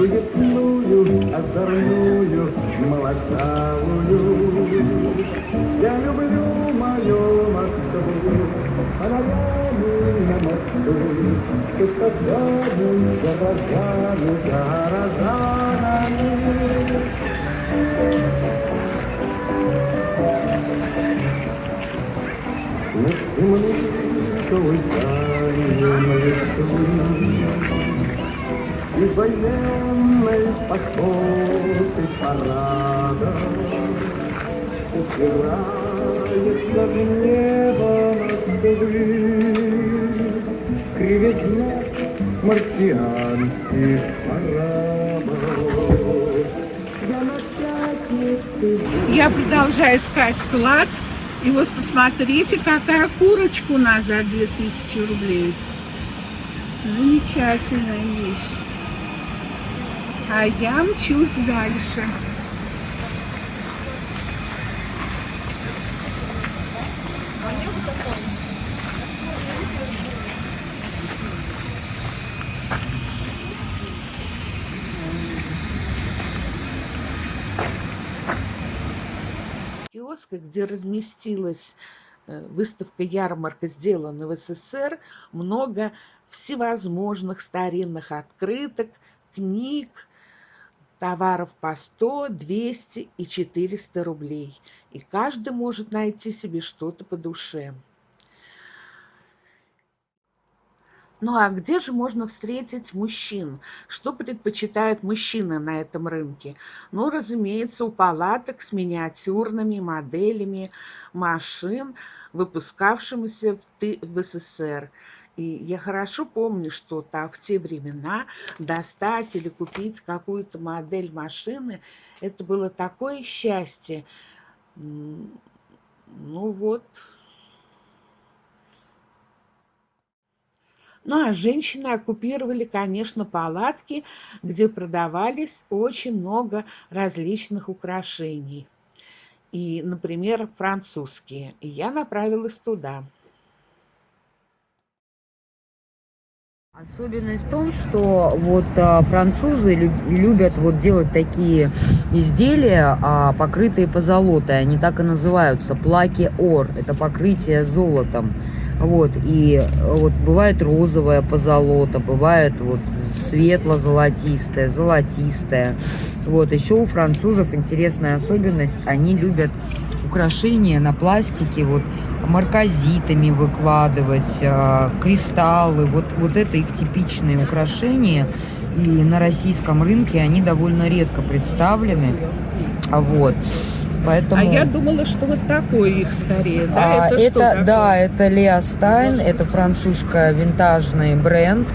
суетную, озорную, молодавую. Я люблю мою Москву, фонарями на мосту, с этажами, горожами, горожанами. На земле улетали И военной походы парада Упирается в небо Москвы Кривизна марсианских пятнице Я продолжаю искать клад. И вот посмотрите, какая курочка у нас за 2000 рублей. Замечательная вещь. А я мчусь дальше. киоска, где разместилась э, выставка ярмарка сделана в СССР, много всевозможных старинных открыток, книг, товаров по 100, 200 и 400 рублей. И каждый может найти себе что-то по душе. Ну а где же можно встретить мужчин? Что предпочитают мужчины на этом рынке? Ну, разумеется, у палаток с миниатюрными моделями машин, выпускавшимися в СССР. И я хорошо помню, что там в те времена достать или купить какую-то модель машины, это было такое счастье. Ну вот, Ну а женщины оккупировали, конечно, палатки, где продавались очень много различных украшений. И, например, французские. И я направилась туда. Особенность в том, что вот а, французы любят вот делать такие изделия, а, покрытые позолотой. Они так и называются плаки ор. Это покрытие золотом. Вот, и вот бывает розовая позолота, бывает вот светло-золотистая, золотистая. Вот, еще у французов интересная особенность, они любят украшения на пластике, вот марказитами выкладывать, э, кристаллы, вот, вот это их типичные украшения. И на российском рынке они довольно редко представлены. Вот. Поэтому... А я думала, что вот такой их скорее, да? А, это, это что да, это Лео Стайн, это французская винтажный бренд,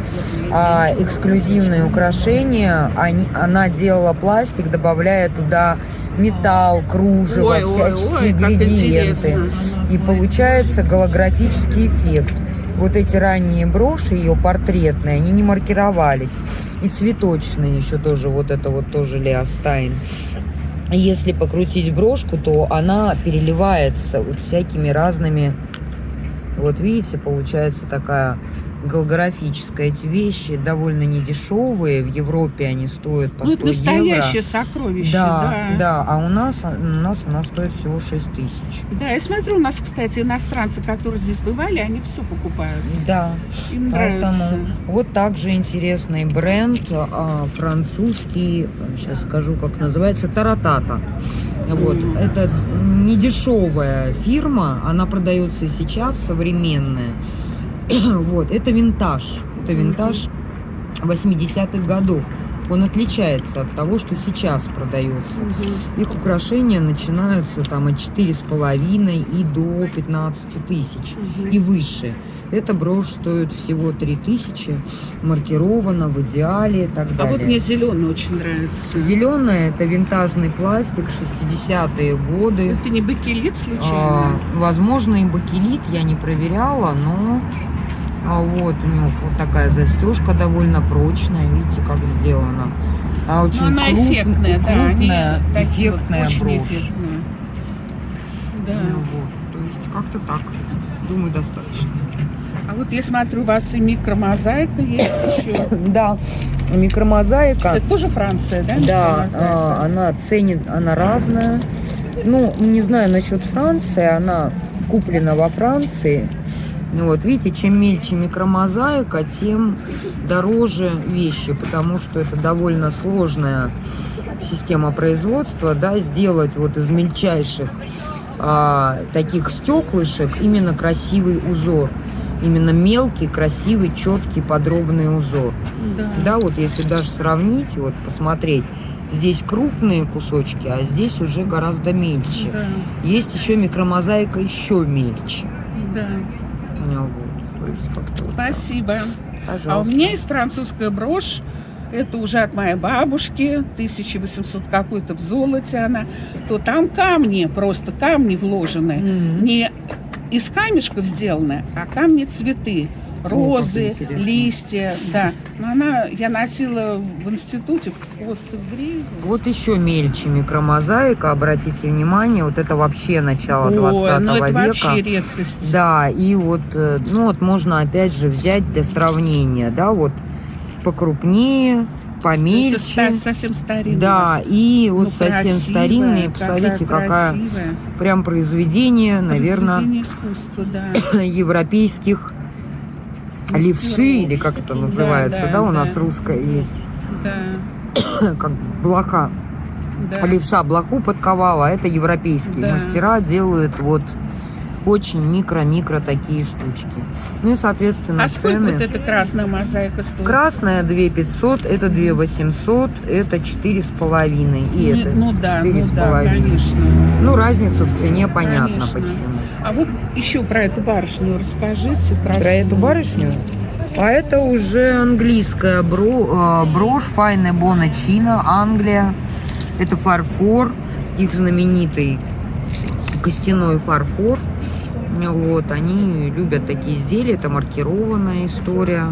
а, эксклюзивные украшения. Они, она делала пластик, добавляя туда металл, кружево, ой, всяческие ой, ой, ингредиенты. И получается голографический эффект. Вот эти ранние броши, ее портретные, они не маркировались. И цветочные еще тоже, вот это вот тоже Лео Стайн если покрутить брошку, то она переливается вот всякими разными... Вот видите, получается такая голографическая. Эти вещи довольно недешевые. В Европе они стоят по 100 ну, это настоящее евро. сокровище, да, да. Да, а у нас, у нас она стоит всего 6 тысяч. Да, я смотрю, у нас, кстати, иностранцы, которые здесь бывали, они все покупают. Да, Им поэтому нравится. вот также интересный бренд а, французский, сейчас скажу, как называется, Таратата. Вот, mm. это недешевая фирма, она продается сейчас, современная. вот, это винтаж. Это винтаж 80-х годов. Он отличается от того, что сейчас продается. Угу. Их украшения начинаются там от четыре с половиной и до 15 тысяч угу. и выше. Эта брошь стоит всего 3 тысячи, маркирована в идеале и так а далее. А вот мне зеленый очень нравится. Зеленый это винтажный пластик, 60-е годы. Это не бакелит случайно? А, возможно и бакелит, я не проверяла, но а вот у него вот такая застежка довольно прочная, видите, как сделана. А очень Но она круп, эффектная, крупная, да, эффектная вот, брошь. Эффектная. Да. Ну, вот, то есть как-то так. Думаю, достаточно. А вот я смотрю, у вас и микромозаика есть еще. Да, микромозаика. Это тоже Франция, да? Да, а, она ценит, она разная. Ну, не знаю насчет Франции, она куплена во Франции. Ну Вот, видите, чем мельче микромозаика, тем дороже вещи, потому что это довольно сложная система производства, да, сделать вот из мельчайших а, таких стеклышек именно красивый узор. Именно мелкий, красивый, четкий, подробный узор. Да. Да, вот если даже сравнить, вот посмотреть, здесь крупные кусочки, а здесь уже гораздо мельче. Да, Есть еще микромозаика еще мельче. да. Ну, вот, то есть как-то вот так. Спасибо. А у меня есть французская брошь. Это уже от моей бабушки, 1800 какой-то в золоте она. То там камни, просто камни вложены. М. Не из камешков сделаны, а камни цветы. Розы, листья, да. Но она, я носила в институте в хвост в гриву. Вот еще мельче микромозаика, обратите внимание, вот это вообще начало Ой, 20 ну это века. вообще редкость. Да, и вот, э, ну вот можно опять же взять для сравнения, да, вот покрупнее, Это помельче. ста- совсем старинный. Да, и вот Ну, совсем красивая, старинные, посмотрите, какая красивая. прям произведение, наверное, Произведение искусства, да. европейских левши, или как это Да, называется, да, да, у нас да. русская есть, Да, как блоха. да. Левша блоху подковала, а это европейские Да. мастера делают вот очень микро-микро такие штучки. Ну и, соответственно, А цены. вот эта красная мозаика стоит? Красная 2 500, это 2 800, это 4,5 и Не- это ну да, ну 4,5. да, конечно. Ну, разница в цене понятно Конечно. почему. А вот еще про эту барышню расскажите. Красивую. Про эту барышню? А это уже английская бро, э, брошь Файне Бона Чина, Англия. Это фарфор, их знаменитый костяной фарфор. Вот, они любят такие изделия, это маркированная история.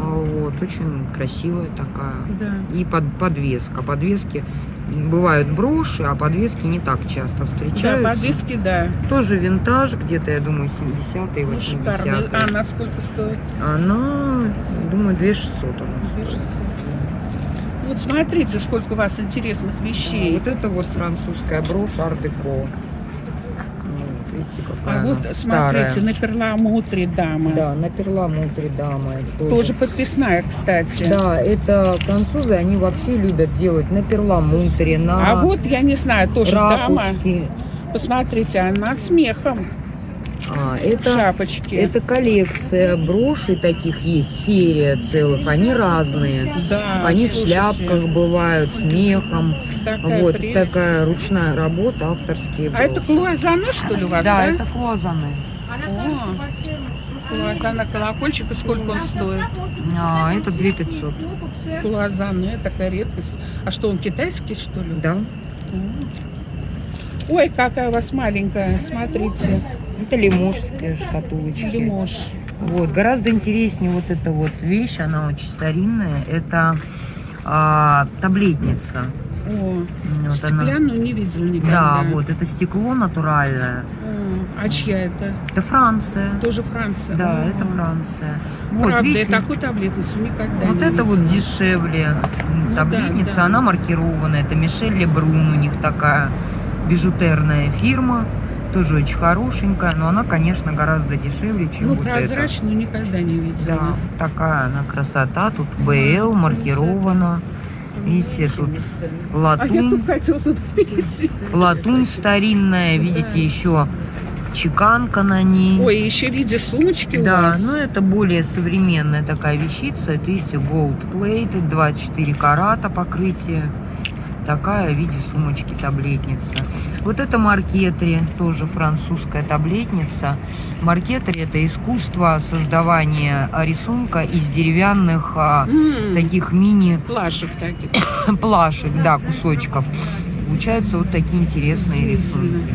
А, Вот, очень красивая такая. Да. И под, подвеска. Подвески бывают броши, а подвески не так часто Да, встречаются. подвески, да. Тоже винтаж, где-то, я думаю, 70-е, Ну, 80-е. шикарно. А она сколько стоит? Она, думаю, 2600 она Две стоит. шестьсот. Вот смотрите, сколько у вас интересных вещей. Вот это вот французская брошь ар-деко. Какая А вот старая. смотрите, на перламутре дама. Да, на перламутре дама. тоже. Тоже подписная, кстати. Да, это французы, они вообще любят делать на перламутре, на А вот, я не знаю, тоже дама. ракушки. Посмотрите, она с мехом А, в это, шапочке. это коллекция брошей таких есть, серия целых, они разные. Да, Они в слушайте, шляпках бывают, с мехом. Такая вот прелесть. такая ручная работа, авторские А это броши. клуазаны, что ли, у вас, да? Да, это клуазаны. О, клуазана колокольчик, и сколько он стоит? А, это 2500. Клуазаны, такая редкость. А что, он китайский, что ли? Да. Ой, какая у вас маленькая, смотрите, Это лиможские шкатулочки. лимож. Вот, гораздо интереснее вот эта вот вещь, она очень старинная. Это а, таблетница. О, Вот она. стеклянную не видела Да, никогда. вот, это стекло натуральное. О, а чья это? Это Франция. Тоже Франция? Да, О, это Франция. Вот, Правда, видите, я такую таблетницу никогда вот не это вот дешевле Ну да, таблетница, да. она маркированная. Это Мишель Лебрун, у них такая бижутерная фирма. Тоже очень хорошенькая, но она, конечно, гораздо дешевле, чем Ну, вот эта. прозрачную никогда не видела. Да, такая она красота. Тут БЛ маркирована. Видите, тут А латунь, тут хотела тут латунь старинная. Видите, еще чеканка на ней. Ой, еще в виде сумочки у Да, вас. ну это более современная такая вещица. Это, видите, gold plated, 24 карата покрытие. Такая в виде сумочки таблетница. Вот это маркетри, тоже французская таблетница. Маркетри это искусство создавания рисунка из деревянных а, М, таких мини Плашек таких. плашек, да, кусочков. Получаются вот такие интересные рисунки.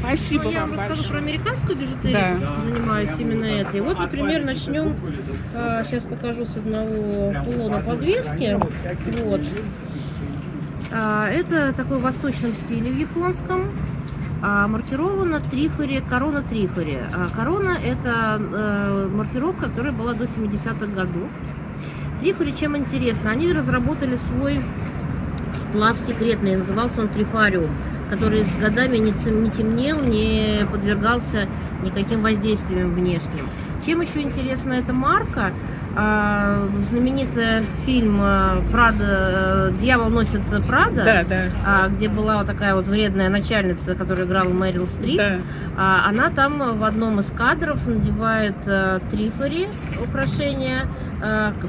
Спасибо Ну, я вам расскажу большое. про американскую бижутерию, Да. занимаюсь именно этой. Вот, например, начнем, сейчас покажу с одного кулона подвески. Вот. А, это такой в восточном стиле, в японском. а маркирована Трифори, корона Трифори. А корона это э, маркировка, которая была до 70-х годов. Трифори чем интересно? Они разработали свой сплав секретный, назывался он Трифариум, который с годами не, темнел, не подвергался никаким воздействиям внешним. Чем еще интересна эта марка? А, знаменитый фильм э, Прада, э, «Дьявол носит Прада», Да, да, а, где была вот такая вот вредная начальница, которая играла Мэрил Стрип. да. А, Она там в одном из кадров надевает э, трифори, украшение,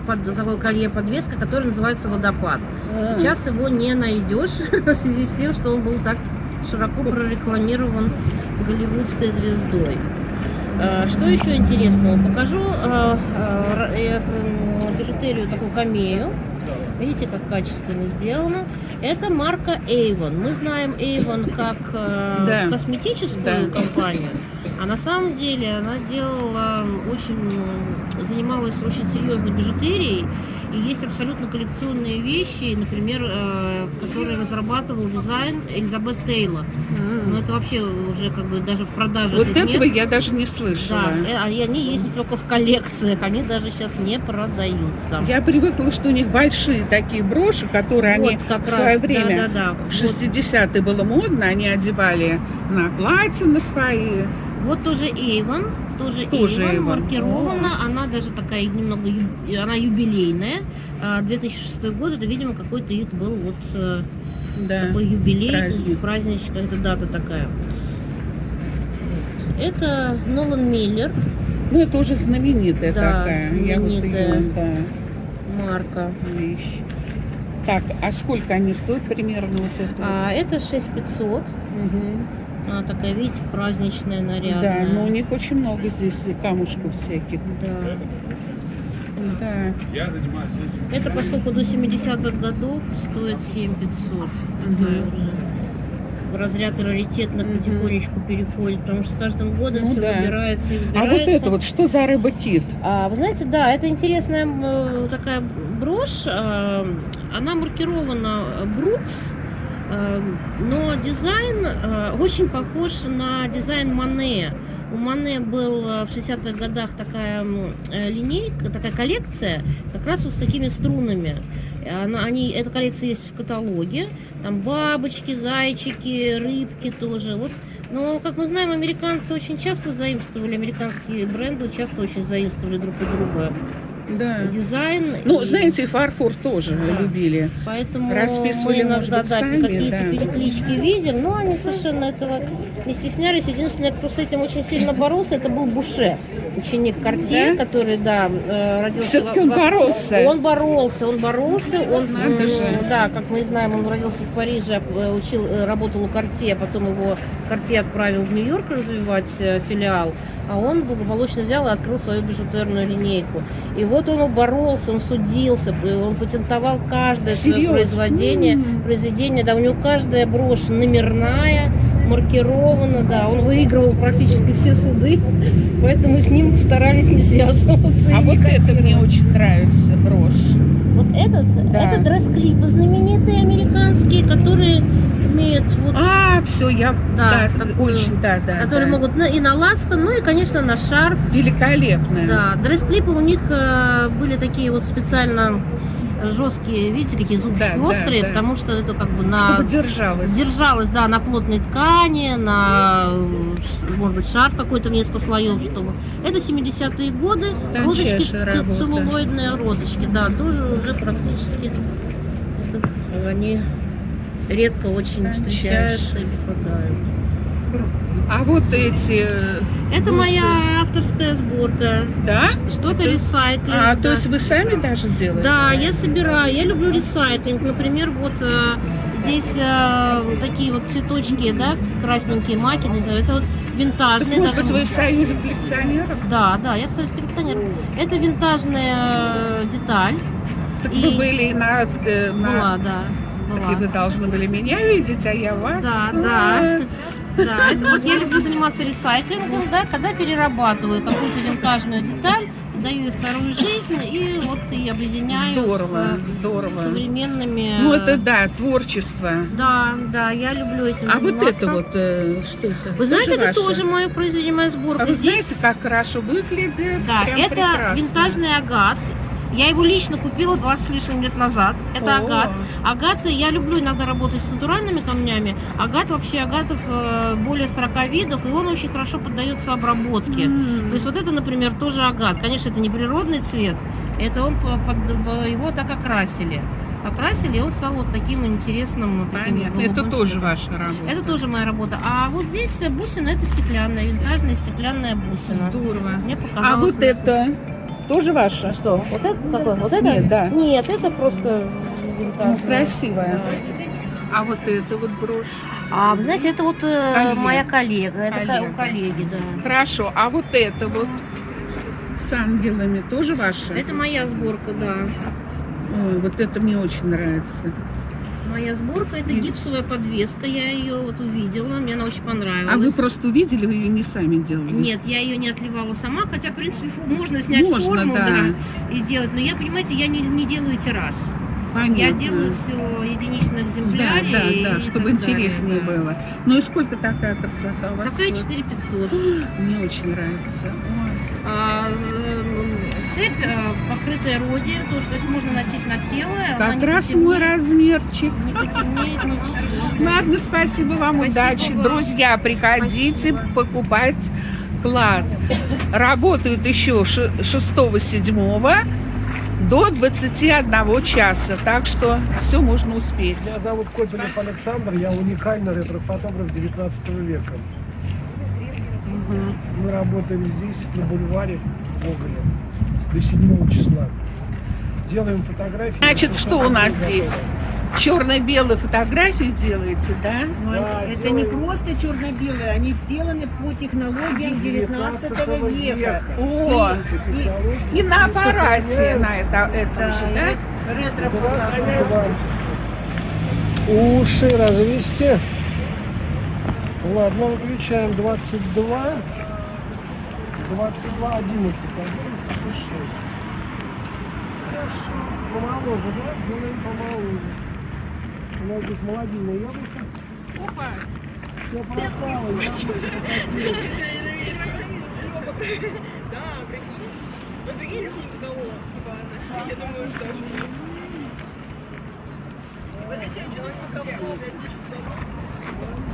под, такое колье подвеска, которое называется водопад. Сейчас его не найдешь в связи с тем, что он был так широко прорекламирован голливудской звездой. Э, Что еще интересного? Покажу э, э, бижутерию, такую камею. Видите, как качественно сделано. Это марка Avon. Мы знаем Avon как Да. косметическую Да. компанию, а на самом деле она делала очень, занималась очень серьезной бижутерией. И есть абсолютно коллекционные вещи, например, э, которые разрабатывал дизайн Элизабет Тейлор. Но это вообще уже как бы даже в продаже Вот этого нет. я даже не слышала. Да, э, а- и они есть только в коллекциях, они даже сейчас не продаются. Я привыкла, что у них большие такие броши, которые они Вот как в свое раз, время да, да, да. в 60-е было модно, они одевали на платья на свои. Вот тоже Avon, тоже, Тоже Avon, Avon. маркирована, она даже такая немного, она юбилейная. А, 2006 год, это, видимо, какой-то их был вот э, Да. такой юбилей, праздник. праздничек, это дата такая. Это Нолан Миллер, Ну, это уже знаменитая Да, такая. Я вот знаменитая. ее, да, марка. вещь. Так, а сколько они стоят примерно вот это? А, это 6500. Мгм. Она такая, видите, праздничная, нарядная. Да, но у них очень много здесь камушков всяких. Да. Да. Это поскольку до 70-х годов стоит 7500. Такая Мгм. уже в разряд раритетных потихонечку переходит, потому что с каждым годом Ну все да. выбирается и А выбирается. вот это вот что за рыба кит? А, вы знаете, да, это интересная э, такая брошь. э, Она маркирована Брукс, но дизайн э, очень похож на дизайн Мане. У Мане был э, в 60-х годах такая э, линейка, такая коллекция, как раз вот с такими струнами. Она, они, эта коллекция есть в каталоге. Там бабочки, зайчики, рыбки тоже. Вот но, как мы знаем, американцы очень часто заимствовали, американские бренды часто очень заимствовали друг у друга Да. дизайн. Ну, и знаете, и фарфор тоже Да. любили. поэтому расписывали, мы иногда быть, да, какие-то да. переклички видим, но они совершенно этого не стеснялись. Единственное, кто с этим очень сильно боролся, это был Буше, ученик Картье, Да? который, да, э, родился... Все-таки он во- боролся. Он боролся, он боролся, он, Надо же. да, как мы знаем, он родился в Париже, э, учил, э, работал у Картье, а потом его Картье отправил в Нью-Йорк развивать э, филиал, а он благополучно взял и открыл свою бижутерную линейку. И вот он боролся, он судился, э, он патентовал каждое свое произведение, произведение, да, у него каждая брошь номерная, маркирована, да, он выигрывал практически все суды, поэтому с ним старались не связываться. А вот это не мне очень нравится, брошь. вот этот, Да. это дресс-клипы знаменитые американские, которые имеют вот, А, все, я Да, да, такую, очень, да, да. которые да. могут на- и на лацкан, ну и, конечно, на шарф. Великолепная. Да, дресс-клипы у них э, были такие вот специально жесткие, видите, какие зубчики Да, да, острые, да. потому что это как бы на Чтобы держалась. держалась, да, на плотной ткани, на, может быть, шарф какой-то в несколько слоев, чтобы. Это 70-е годы, розочки, ц- работа. целлулоидные розочки, да, тоже уже практически это, они редко очень встречаются и попадают. А вот эти... э, Это бусы, моя авторская сборка. Да? Что-то Это- ресайклинг. А, да. то есть вы сами даже делаете? Да, я собираю, я люблю ресайклинг. Например, вот э, здесь э, такие вот цветочки, да, красненькие маки, не знаю, это вот Так, винтажные. может даже- быть, вы в союзе коллекционеров? Да, да, я в союз коллекционер. Это винтажная деталь. Так И- вы были на... э, на- Была, да. Так Была. и вы должны были меня видеть, а я вас. Да, да. Да, это вот я люблю заниматься ресайклингом, да, когда перерабатываю какую-то винтажную деталь, даю ей вторую жизнь и вот и объединяю Здорово, с здорово. современными... Ну, это да, творчество. Да, да, я люблю этим А вот заниматься. это вот, э, что это? Вы знаете, это ваше? тоже мое произведение, моя сборка. А вы Здесь- знаете, как хорошо выглядит? Да, это прекрасно. винтажный агат. Я его лично купила 20 с лишним лет назад. Это О. агат. Агат, я люблю иногда работать с натуральными камнями. Агат, вообще агатов э, более 40 видов, и он очень хорошо поддается обработке. М. То есть вот это, например, тоже агат. Конечно, это не природный цвет, это он по- под- его так окрасили. Окрасили, и он стал вот таким интересным. таким. Это тоже цветом. ваша работа. Это тоже моя работа. А вот здесь бусина, это стеклянная, винтажная стеклянная бусина. здорово. Мне показалось А вот это тоже ваша? Что? Вот это какое? Вот это? Нет, да. Нет, это просто. Ну, красивая. А вот это вот брошь. А вы знаете, это вот э, Коллега. моя коллега. Это ко- Коллега. у коллеги, да. Хорошо. А вот это вот с ангелами тоже ваша? Это моя сборка, да. Ой, вот это мне очень нравится. Моя сборка это И- гипсовая подвеска. Я ее вот увидела, мне она очень понравилась. А вы просто увидели, вы ее не сами делали? Нет, я ее не отливала сама, хотя, в принципе, можно снять Можно, форму, да. да, и делать. Но я, понимаете, я не, не делаю тираж. Понятно. Я делаю все единичных Да, экземплярей. да, и да, чтобы так далее, интереснее да. было. Ну и сколько такая красота у вас? Такая стоит? 4500. Мне очень нравится. Ой. А, цепь э, покрытая роди, тоже, то есть можно носить на тело. Как раз потемнеет, мой размерчик. Не потемнеет. Ладно, спасибо вам, Спасибо удачи. вам. Друзья, приходите Спасибо. покупать клад. Работают еще 6-7 до 21 часа, так что все можно успеть. Меня зовут Козелев Александр, я уникальный ретрофотограф 19 века. Мы работаем здесь, на бульваре Гоголя, до 7 числа. Делаем фотографии. Значит, что у нас здесь? Черно-белые фотографии делаете, да? Но Да, это, это не делаем. просто черно-белые, они сделаны по технологиям 19 века. О, По технологии. и на аппарате на это, этом Да, же, и да? рет- ретро-фотография. Уши развести. Ладно, выключаем 22. 22, 11, 11 и 6. Хорошо. Помоложе, да? Делаем помоложе. У нас здесь молодильное яблоко. Опа. Все пропало, яблоко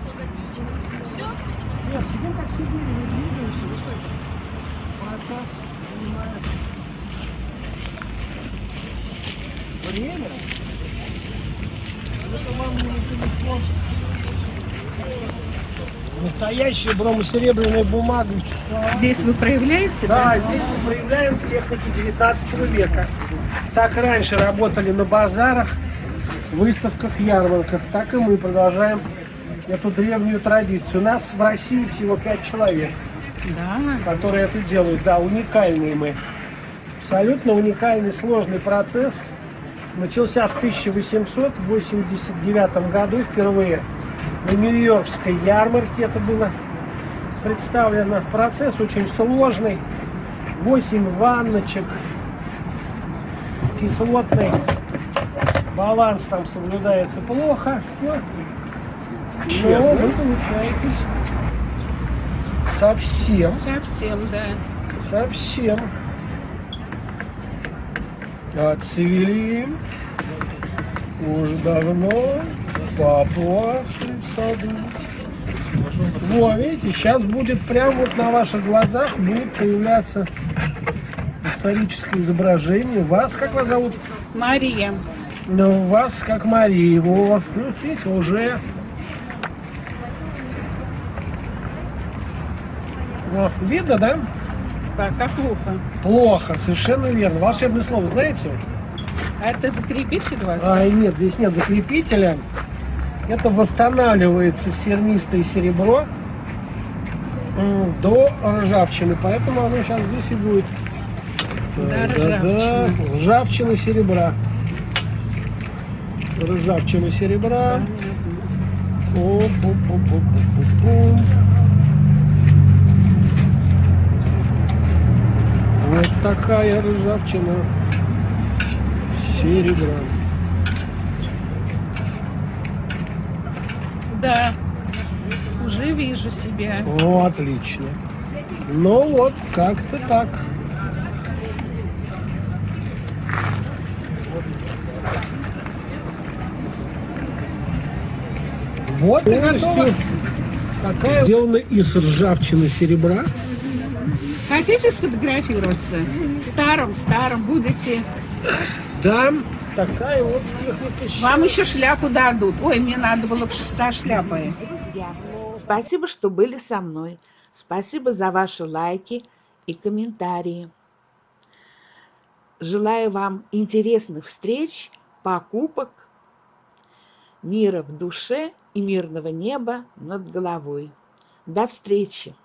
покатилось. Все, сидим как сидели, не двигаемся. Процесс занимает время. Это вам не телефон. Настоящая бромосеребряная бумага. Здесь вы проявляете, Да, здесь мы проявляем в технике 19 века. Так раньше работали на базарах, выставках, ярмарках. Так и мы продолжаем эту древнюю традицию. У нас в России всего 5 человек, Да. которые это делают. Да, уникальные мы. Абсолютно уникальный, сложный процесс. Начался в 1889 году впервые на Нью-Йоркской ярмарке это было представлено. Процесс очень сложный. 8 ванночек, кислотный баланс там соблюдается плохо. Но, но вы получаетесь совсем, Совсем, да. совсем отцвели уж давно папуасы в саду. Во, видите, сейчас будет прямо вот на ваших глазах будет появляться историческое изображение. Вас, как вас зовут? Мария. Ну, вас как Мария. Во, ну, видите, уже. Во, видно, да? Так, а плохо. Плохо, совершенно верно. Волшебное слово знаете? А это закрепитель у вас? А, нет, здесь нет закрепителя. Это восстанавливается сернистое серебро до ржавчины. Поэтому оно сейчас здесь и будет. До Да-да-да. ржавчины. Ржавчина серебра. Ржавчина серебра. Оп-оп-оп-оп-оп-оп. Вот такая ржавчина серебра. Да, уже вижу себя. О, отлично. Ну вот, как-то так. Вот полностью такая сделана из ржавчины серебра. Хотите сфотографироваться? В старом, в старом будете. Да, такая вот техника. Вам еще шляпу дадут. Ой, мне надо было со шляпой. Спасибо, что были со мной. Спасибо за ваши лайки и комментарии. Желаю вам интересных встреч, покупок, мира в душе и мирного неба над головой. До встречи!